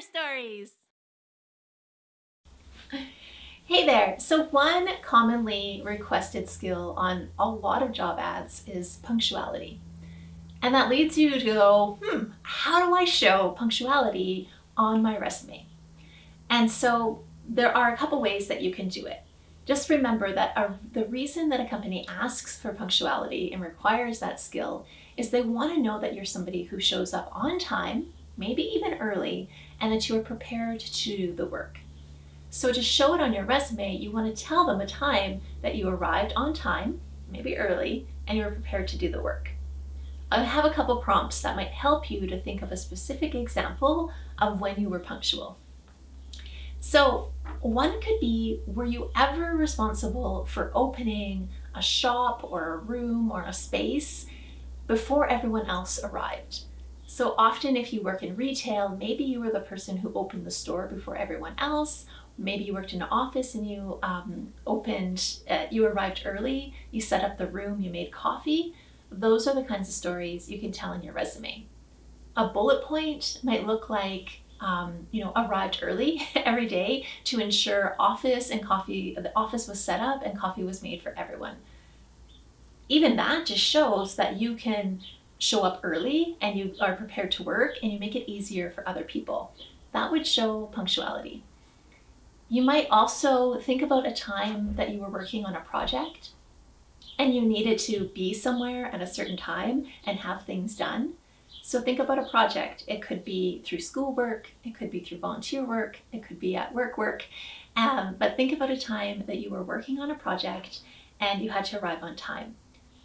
Stories! Hey there! So one commonly requested skill on a lot of job ads is punctuality. And that leads you to go, hmm, how do I show punctuality on my resume? And so there are a couple ways that you can do it. Just remember that a, the reason that a company asks for punctuality and requires that skill is they want to know that you're somebody who shows up on time, maybe even early, and that you are prepared to do the work. So to show it on your resume, you want to tell them a time that you arrived on time, maybe early, and you were prepared to do the work. I have a couple prompts that might help you to think of a specific example of when you were punctual. So one could be, were you ever responsible for opening a shop or a room or a space before everyone else arrived? So often if you work in retail, maybe you were the person who opened the store before everyone else. Maybe you worked in an office and you um, opened, uh, you arrived early, you set up the room, you made coffee. Those are the kinds of stories you can tell in your resume. A bullet point might look like um, you know, arrived early every day to ensure office and coffee, the office was set up and coffee was made for everyone. Even that just shows that you can show up early and you are prepared to work and you make it easier for other people. That would show punctuality. You might also think about a time that you were working on a project and you needed to be somewhere at a certain time and have things done. So think about a project. It could be through schoolwork, it could be through volunteer work, it could be at work work. Um, but think about a time that you were working on a project and you had to arrive on time.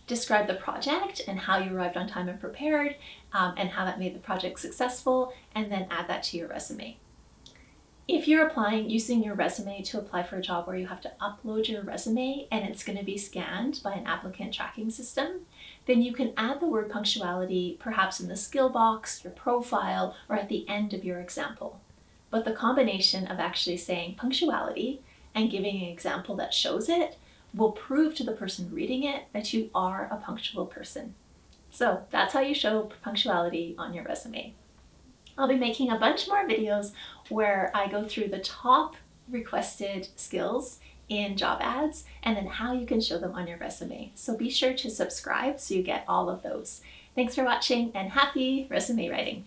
Describe the project and how you arrived on time and prepared um, and how that made the project successful and then add that to your resume. If you're applying using your resume to apply for a job where you have to upload your resume and it's going to be scanned by an applicant tracking system, then you can add the word punctuality perhaps in the skill box, your profile, or at the end of your example. But the combination of actually saying punctuality and giving an example that shows it will prove to the person reading it that you are a punctual person. So that's how you show punctuality on your resume. I'll be making a bunch more videos where I go through the top requested skills in job ads and then how you can show them on your resume. So be sure to subscribe so you get all of those. Thanks for watching and happy resume writing.